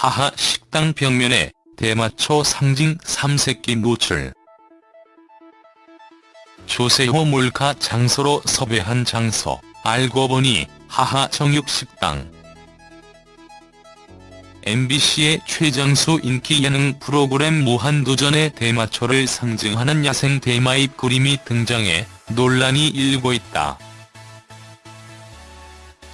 하하 식당 벽면에 대마초 상징 삼색기 노출. 조세호 몰카 장소로 섭외한 장소, 알고 보니 하하 정육식당. MBC의 최장수 인기 예능 프로그램 무한도전의 대마초를 상징하는 야생 대마잎 그림이 등장해 논란이 일고 있다.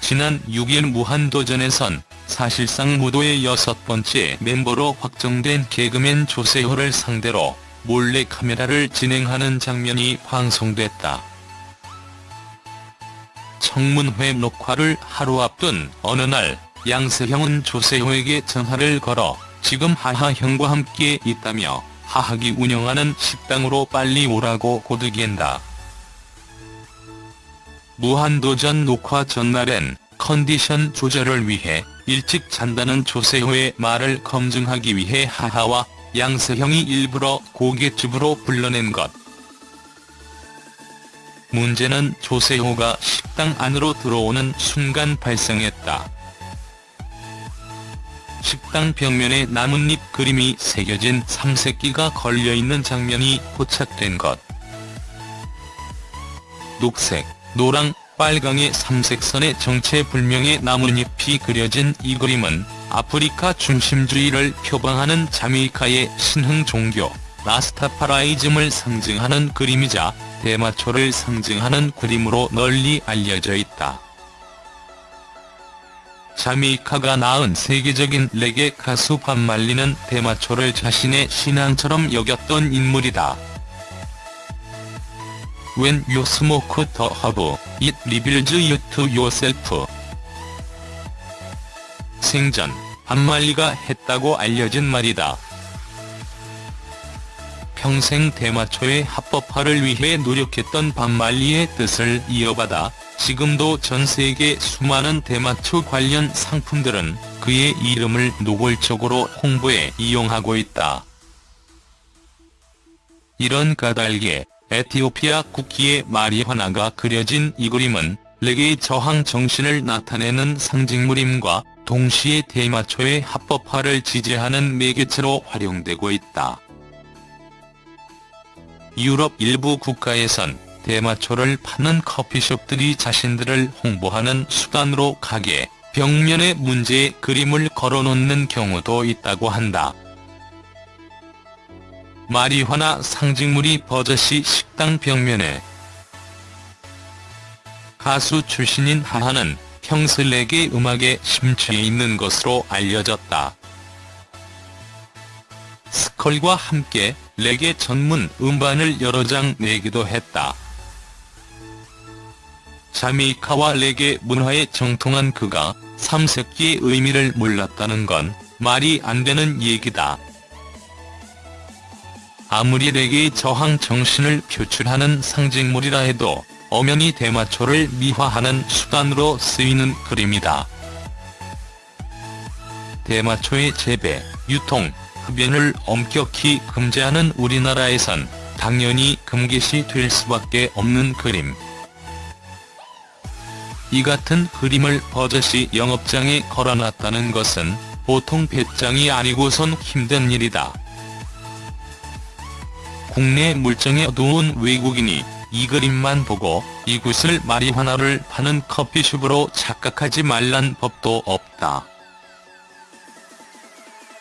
지난 6일 무한도전에선 사실상 무도의 여섯 번째 멤버로 확정된 개그맨 조세호를 상대로 몰래 카메라를 진행하는 장면이 방송됐다. 청문회 녹화를 하루 앞둔 어느 날 양세형은 조세호에게 전화를 걸어 지금 하하형과 함께 있다며 하하기 운영하는 식당으로 빨리 오라고 고득이한다. 무한도전 녹화 전날엔 컨디션 조절을 위해 일찍 잔다는 조세호의 말을 검증하기 위해 하하와 양세형이 일부러 고깃집으로 불러낸 것. 문제는 조세호가 식당 안으로 들어오는 순간 발생했다. 식당 벽면에 나뭇잎 그림이 새겨진 삼색기가 걸려있는 장면이 포착된 것. 녹색, 노랑, 빨강의 삼색선의 정체불명의 나뭇잎이 그려진 이 그림은 아프리카 중심주의를 표방하는 자메이카의 신흥 종교 라스타파라이즘을 상징하는 그림이자 대마초를 상징하는 그림으로 널리 알려져 있다. 자메이카가 낳은 세계적인 레게 가수 반말리는 대마초를 자신의 신앙처럼 여겼던 인물이다. When you smoke the herb, it reveals you to yourself. 생전, 반말리가 했다고 알려진 말이다. 평생 대마초의 합법화를 위해 노력했던 반말리의 뜻을 이어받아 지금도 전 세계 수많은 대마초 관련 상품들은 그의 이름을 노골적으로 홍보에 이용하고 있다. 이런 까닭에 에티오피아 국기의 마리화나가 그려진 이 그림은 레게의 저항 정신을 나타내는 상징물임과 동시에 대마초의 합법화를 지지하는 매개체로 활용되고 있다. 유럽 일부 국가에선 대마초를 파는 커피숍들이 자신들을 홍보하는 수단으로 가게, 벽면에 문제의 그림을 걸어놓는 경우도 있다고 한다. 마리화나 상징물이 버젓이 식당 벽면에 가수 출신인 하하는 평슬레게 음악에 심취해 있는 것으로 알려졌다. 스컬과 함께 레게 전문 음반을 여러 장 내기도 했다. 자메이카와 레게 문화에 정통한 그가 삼색기의 의미를 몰랐다는 건 말이 안 되는 얘기다. 아무리 레게의 저항 정신을 표출하는 상징물이라 해도 엄연히 대마초를 미화하는 수단으로 쓰이는 그림이다. 대마초의 재배, 유통, 흡연을 엄격히 금지하는 우리나라에선 당연히 금기시 될 수밖에 없는 그림. 이 같은 그림을 버젓이 영업장에 걸어놨다는 것은 보통 배짱이 아니고선 힘든 일이다. 국내 물정에 어두운 외국인이 이 그림만 보고 이곳을 마리화나를 파는 커피숍으로 착각하지 말란 법도 없다.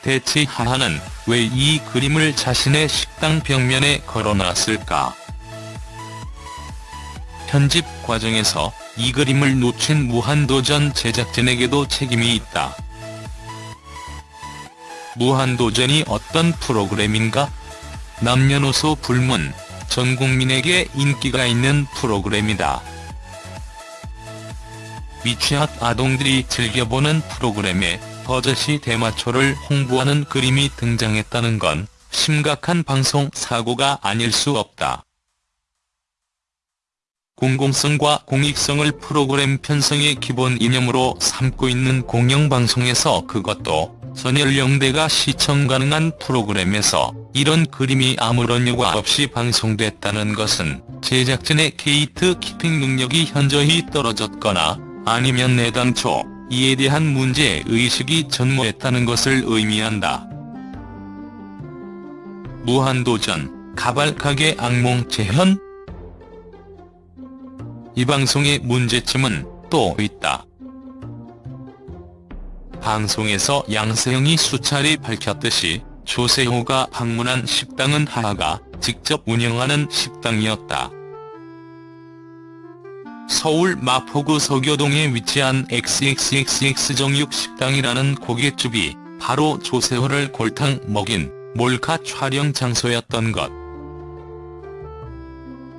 대체 하하는 왜 이 그림을 자신의 식당 벽면에 걸어놨을까? 편집 과정에서 이 그림을 놓친 무한도전 제작진에게도 책임이 있다. 무한도전이 어떤 프로그램인가? 남녀노소 불문, 전 국민에게 인기가 있는 프로그램이다. 미취학 아동들이 즐겨보는 프로그램에 버젓이 대마초를 홍보하는 그림이 등장했다는 건 심각한 방송 사고가 아닐 수 없다. 공공성과 공익성을 프로그램 편성의 기본 이념으로 삼고 있는 공영방송에서 그것도 전연령대가 시청 가능한 프로그램에서 이런 그림이 아무런 여과 없이 방송됐다는 것은 제작진의 gatekeeping 능력이 현저히 떨어졌거나 아니면 애당초 이에 대한 문제 의식이 전무했다는 것을 의미한다. 무한도전, 가발가게 악몽 재현? 이 방송의 문제점은 또 있다. 방송에서 양세형이 수차례 밝혔듯이 조세호가 방문한 식당은 하하가 직접 운영하는 식당이었다. 서울 마포구 서교동에 위치한 XXXX 정육식당이라는 고깃집이 바로 조세호를 골탕 먹인 몰카 촬영 장소였던 것.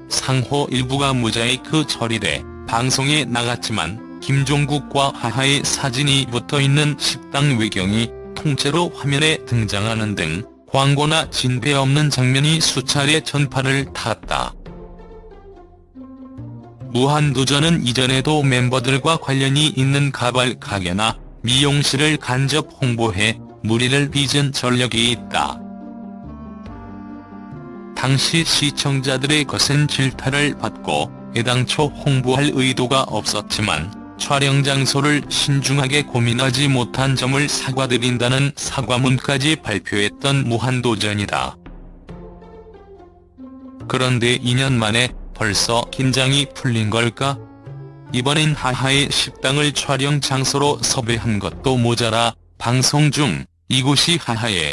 상호 일부가 모자이크 처리돼 방송에 나갔지만 김종국과 하하의 사진이 붙어있는 식당 외경이 통째로 화면에 등장하는 등 광고나 진배 없는 장면이 수차례 전파를 탔다. 무한도전은 이전에도 멤버들과 관련이 있는 가발 가게나 미용실을 간접 홍보해 무리를 빚은 전력이 있다. 당시 시청자들의 거센 질타를 받고 애당초 홍보할 의도가 없었지만 촬영 장소를 신중하게 고민하지 못한 점을 사과드린다는 사과문까지 발표했던 무한도전이다. 그런데 2년 만에 벌써 긴장이 풀린 걸까? 이번엔 하하의 식당을 촬영 장소로 섭외한 것도 모자라 방송 중 이곳이 하하의